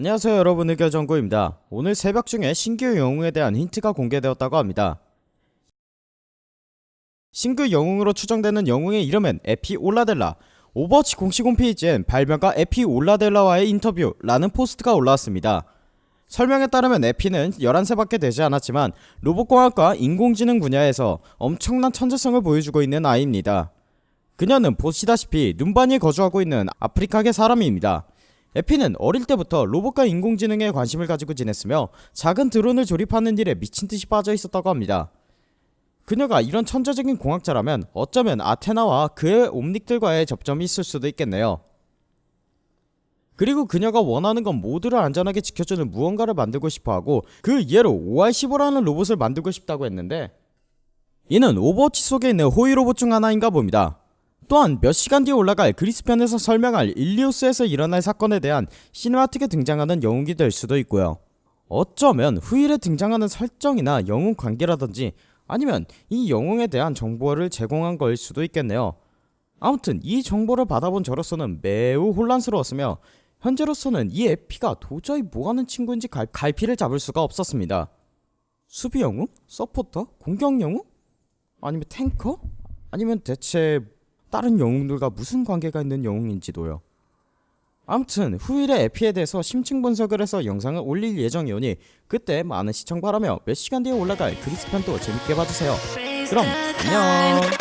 안녕하세요 여러분 의견정구입니다. 오늘 새벽 중에 신규 영웅에 대한 힌트가 공개되었다고 합니다. 신규 영웅으로 추정되는 영웅의 이름은 에피 올라델레 오버워치 공식 홈페이지엔 발명가 에피 올라델레와의 인터뷰라는 포스트가 올라왔습니다. 설명에 따르면 에피는 11세밖에 되지 않았지만 로봇공학과 인공지능 분야에서 엄청난 천재성을 보여주고 있는 아이입니다. 그녀는 보시다시피 눔바니에 거주하고 있는 아프리카계 사람입니다. 에피는 어릴 때부터 로봇과 인공지능에 관심을 가지고 지냈으며 작은 드론을 조립하는 일에 미친듯이 빠져 있었다고 합니다. 그녀가 이런 천재적인 공학자라면 어쩌면 아테나와 그의 옴닉들과의 접점이 있을 수도 있겠네요. 그리고 그녀가 원하는 건 모두를 안전하게 지켜주는 무언가를 만들고 싶어하고 그 예로 OR15라는 로봇을 만들고 싶다고 했는데 이는 오버워치 속에 있는 호위 로봇 중 하나인가 봅니다. 또한 몇 시간 뒤에 올라갈 그리스편에서 설명할 일리우스에서 일어날 사건에 대한 시네마틱에 등장하는 영웅이 될 수도 있고요. 어쩌면 후일에 등장하는 설정이나 영웅 관계라든지 아니면 이 영웅에 대한 정보를 제공한 거일 수도 있겠네요. 아무튼 이 정보를 받아본 저로서는 매우 혼란스러웠으며 현재로서는 이 에피가 도저히 뭐하는 친구인지 갈, 갈피를 잡을 수가 없었습니다. 수비 영웅? 서포터? 공격 영웅? 아니면 탱커? 아니면 대체 다른 영웅들과 무슨 관계가 있는 영웅인지도요. 아무튼 후일의 에피에 대해서 심층 분석을 해서 영상을 올릴 예정이오니 그때 많은 시청 바라며 몇 시간 뒤에 올라갈 그리스편도 재밌게 봐주세요. 그럼 안녕.